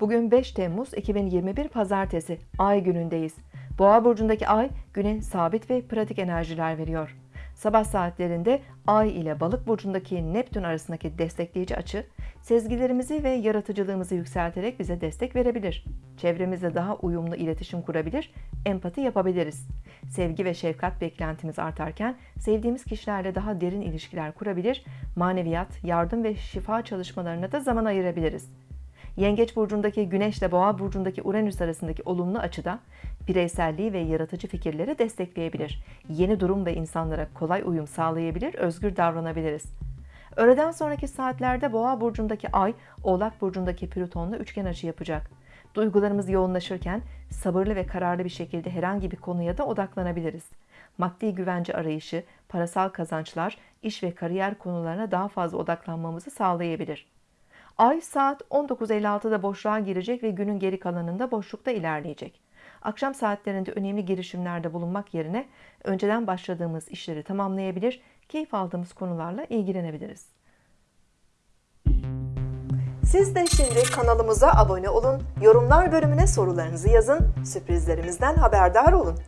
Bugün 5 Temmuz 2021 Pazartesi, Ay günündeyiz. Boğa burcundaki Ay, güne sabit ve pratik enerjiler veriyor. Sabah saatlerinde Ay ile Balık burcundaki Neptün arasındaki destekleyici açı, sezgilerimizi ve yaratıcılığımızı yükselterek bize destek verebilir. Çevremizle daha uyumlu iletişim kurabilir, empati yapabiliriz. Sevgi ve şefkat beklentimiz artarken sevdiğimiz kişilerle daha derin ilişkiler kurabilir, maneviyat, yardım ve şifa çalışmalarına da zaman ayırabiliriz. Yengeç burcundaki Güneş ile Boğa burcundaki Uranüs arasındaki olumlu açıda bireyselliği ve yaratıcı fikirleri destekleyebilir. Yeni durum ve insanlara kolay uyum sağlayabilir, özgür davranabiliriz. Öğleden sonraki saatlerde Boğa burcundaki Ay, Oğlak burcundaki Plüton'la üçgen açı yapacak. Duygularımız yoğunlaşırken sabırlı ve kararlı bir şekilde herhangi bir konuya da odaklanabiliriz. Maddi güvence arayışı, parasal kazançlar, iş ve kariyer konularına daha fazla odaklanmamızı sağlayabilir. Ay saat 19.56'da boşluğa girecek ve günün geri kalanında boşlukta ilerleyecek. Akşam saatlerinde önemli girişimlerde bulunmak yerine önceden başladığımız işleri tamamlayabilir, keyif aldığımız konularla ilgilenebiliriz. Siz de şimdi kanalımıza abone olun, yorumlar bölümüne sorularınızı yazın, sürprizlerimizden haberdar olun.